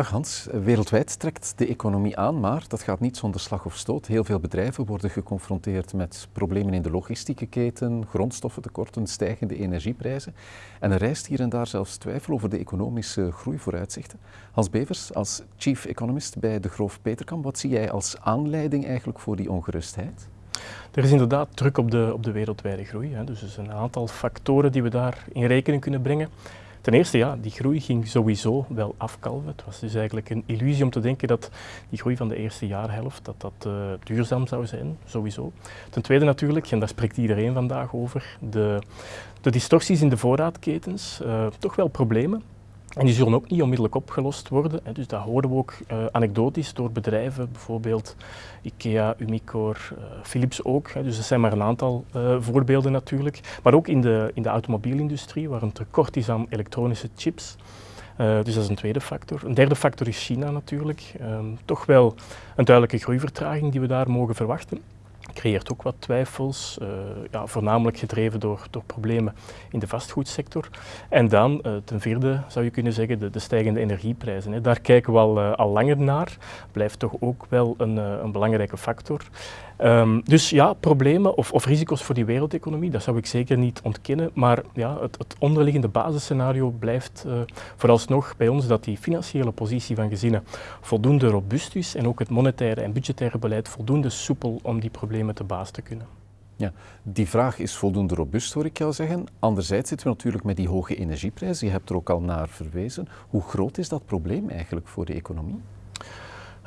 Dag Hans, wereldwijd trekt de economie aan, maar dat gaat niet zonder slag of stoot. Heel veel bedrijven worden geconfronteerd met problemen in de logistieke keten, grondstoffentekorten, stijgende energieprijzen. En er rijst hier en daar zelfs twijfel over de economische groeivooruitzichten. Hans Bevers, als chief economist bij de Groof Peterkam, wat zie jij als aanleiding eigenlijk voor die ongerustheid? Er is inderdaad druk op de, op de wereldwijde groei. Hè. Dus er een aantal factoren die we daar in rekening kunnen brengen. Ten eerste, ja, die groei ging sowieso wel afkalven. Het was dus eigenlijk een illusie om te denken dat die groei van de eerste jaarhelft dat dat, uh, duurzaam zou zijn, sowieso. Ten tweede natuurlijk, en daar spreekt iedereen vandaag over, de, de distorsies in de voorraadketens, uh, toch wel problemen. En die zullen ook niet onmiddellijk opgelost worden. Dus dat horen we ook uh, anekdotisch door bedrijven, bijvoorbeeld IKEA, Umicore, uh, Philips ook. Dus dat zijn maar een aantal uh, voorbeelden natuurlijk. Maar ook in de, in de automobielindustrie, waar een tekort is aan elektronische chips. dus dat is een tweede factor. Een derde factor is China natuurlijk. Um, toch wel een duidelijke groeivertraging die we daar mogen verwachten creëert ook wat twijfels, uh, ja, voornamelijk gedreven door, door problemen in de vastgoedsector. En dan uh, ten vierde zou je kunnen zeggen de, de stijgende energieprijzen. Hè. Daar kijken we al, al langer naar, blijft toch ook wel een, een belangrijke factor. Um, dus ja, problemen of, of, risico's voor die wereldeconomie, dat zou ik zeker niet ontkennen. Maar ja, het, het onderliggende basisscenario blijft vooralsnog bij ons dat die financiële positie van gezinnen voldoende robuust is en ook het monetaire en budgettaire beleid voldoende soepel om die problemen te baas te kunnen. Ja, die vraag is voldoende robuust, hoor ik jou zeggen. Anderzijds zitten we natuurlijk met die hoge energieprijzen. Je hebt er ook al naar verwezen. Hoe groot is dat probleem eigenlijk voor de economie?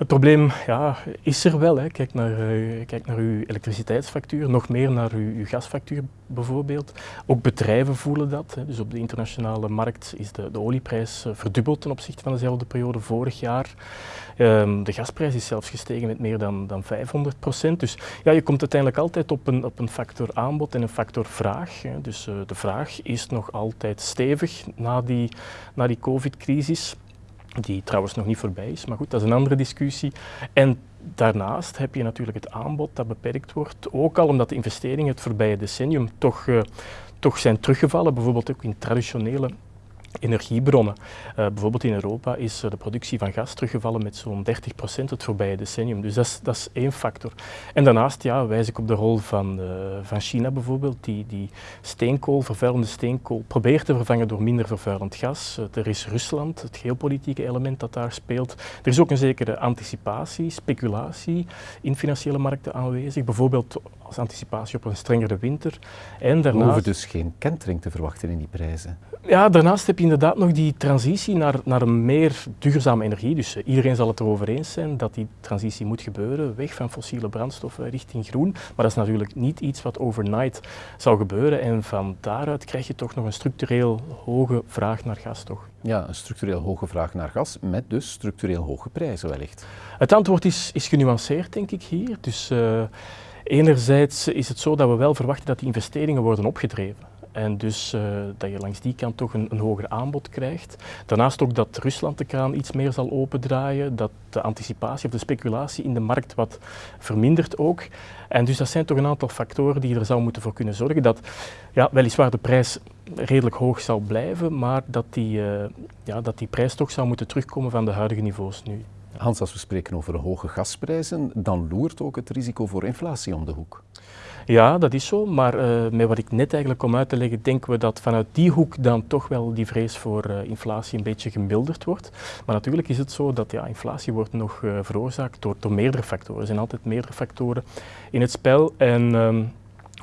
Het probleem ja, is er wel. Hè. Kijk, naar, uh, kijk naar uw elektriciteitsfactuur, nog meer naar uw, gasfactuur bijvoorbeeld. Ook bedrijven voelen dat. Hè. Dus op de internationale markt is de, de olieprijs uh, verdubbeld ten opzichte van dezelfde periode vorig jaar. Um, de gasprijs is zelfs gestegen met meer dan, dan 500 procent. Dus ja, je komt uiteindelijk altijd op een, op een factor aanbod en een factor vraag. Hè. Dus uh, de vraag is nog altijd stevig na die, na die covid-crisis die trouwens nog niet voorbij is, maar goed, dat is een andere discussie. En daarnaast heb je natuurlijk het aanbod dat beperkt wordt, ook al omdat de investeringen het voorbije decennium toch, uh, toch zijn teruggevallen, bijvoorbeeld ook in traditionele energiebronnen. Uh, bijvoorbeeld in Europa is uh, de productie van gas teruggevallen met zo'n 30% het voorbije decennium. Dus dat is, dat is één factor. En daarnaast ja, wijs ik op de rol van, uh, van China bijvoorbeeld, die, die steenkool, vervuilende steenkool, probeert te vervangen door minder vervuilend gas. er is Rusland, het geopolitieke element dat daar speelt. Er is ook een zekere anticipatie, speculatie in financiële markten aanwezig, bijvoorbeeld als anticipatie op een strengere winter. En daarnaast... We hoeven dus geen kentering te verwachten in die prijzen. Ja, daarnaast heb je inderdaad nog die transitie naar, naar een meer duurzame energie. Dus uh, iedereen zal het erover eens zijn dat die transitie moet gebeuren, weg van fossiele brandstoffen richting groen. Maar dat is natuurlijk niet iets wat overnight zou gebeuren. En van daaruit krijg je toch nog een structureel hoge vraag naar gas, toch? Ja, een structureel hoge vraag naar gas, met dus structureel hoge prijzen wellicht. Het antwoord is, is genuanceerd, denk ik, hier. Dus uh, enerzijds is het zo dat we wel verwachten dat die investeringen worden opgedreven. En dus uh, dat je langs die kant toch een, een, hoger aanbod krijgt. Daarnaast ook dat Rusland de kraan iets meer zal opendraaien, dat de anticipatie of de speculatie in de markt wat vermindert ook. En dus dat zijn toch een aantal factoren die er zou moeten voor kunnen zorgen dat ja, weliswaar de prijs redelijk hoog zal blijven, maar dat die, uh, ja, dat die prijs toch zou moeten terugkomen van de huidige niveaus nu. Hans, als we spreken over hoge gasprijzen, dan loert ook het risico voor inflatie om de hoek. Ja, dat is zo, maar uh, met wat ik net eigenlijk kom uit te leggen, denken we dat vanuit die hoek dan toch wel die vrees voor uh, inflatie een beetje gemilderd wordt. Maar natuurlijk is het zo dat ja, inflatie wordt nog uh, veroorzaakt door, door meerdere factoren. Er zijn altijd meerdere factoren in het spel en...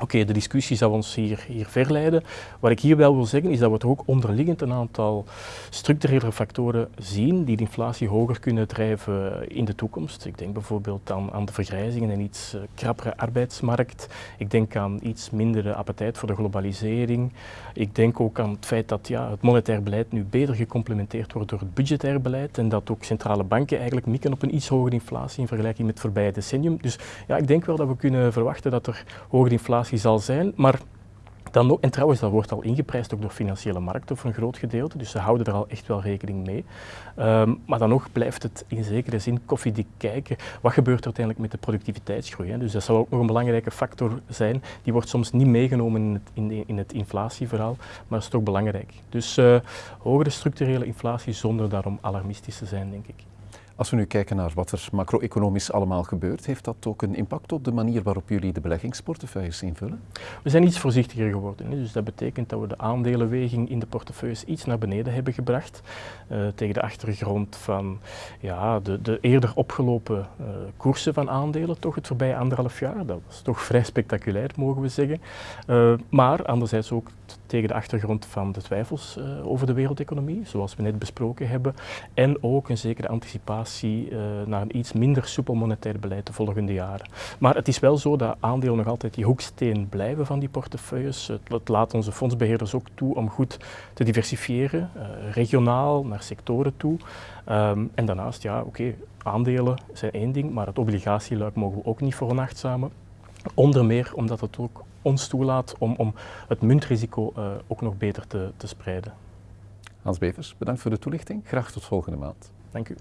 Oké, de discussie zou ons hier, hier verleiden. Wat ik hier wel wil zeggen is dat we toch ook onderliggend een aantal structurele factoren zien die de inflatie hoger kunnen drijven in de toekomst. Ik denk bijvoorbeeld aan, aan de vergrijzing en een iets uh, krappere arbeidsmarkt. Ik denk aan iets mindere appetijt voor de globalisering. Ik denk ook aan het feit dat ja, het monetair beleid nu beter gecomplementeerd wordt door het budgetair beleid en dat ook centrale banken eigenlijk mikken op een iets hogere inflatie in vergelijking met het voorbije decennium. Dus ja, ik denk wel dat we kunnen verwachten dat er hogere inflatie zal zijn, maar Dan nog, en trouwens, dat wordt al ingeprijsd ook door financiële markten voor een groot gedeelte, dus ze houden er al echt wel rekening mee. Um, maar dan nog blijft het in zekere zin koffiedik kijken. Wat gebeurt er uiteindelijk met de productiviteitsgroei? Hè? Dus dat zal ook nog een belangrijke factor zijn. Die wordt soms niet meegenomen in het, in, in het inflatieverhaal, maar is toch belangrijk. Dus uh, hogere structurele inflatie zonder daarom alarmistisch te zijn, denk ik. Als we nu kijken naar wat er macro-economisch allemaal gebeurt, heeft dat ook een impact op de manier waarop jullie de beleggingsportefeuilles invullen? We zijn iets voorzichtiger geworden. Dus dat betekent dat we de aandelenweging in de portefeuilles iets naar beneden hebben gebracht. Uh, tegen de achtergrond van ja, de, de eerder opgelopen uh, koersen van aandelen, toch het voorbije anderhalf jaar. Dat was toch vrij spectaculair, mogen we zeggen. Uh, maar anderzijds ook tegen de achtergrond van de twijfels over de wereldeconomie, zoals we net besproken hebben. En ook een zekere anticipatie uh, naar een iets minder soepel monetair beleid de volgende jaren. Maar het is wel zo dat aandelen nog altijd die hoeksteen blijven van die portefeuilles. Het, laat onze fondsbeheerders ook toe om goed te diversifiëren, uh, regionaal naar sectoren toe. Um, en daarnaast, ja, oké, aandelen zijn één ding, maar het obligatieluik mogen we ook niet veronachtzamen. Onder meer omdat het ook ons toelaat om, om het muntrisico uh, ook nog beter te, te spreiden. Hans Bevers, bedankt voor de toelichting. Graag tot volgende maand. Dank u.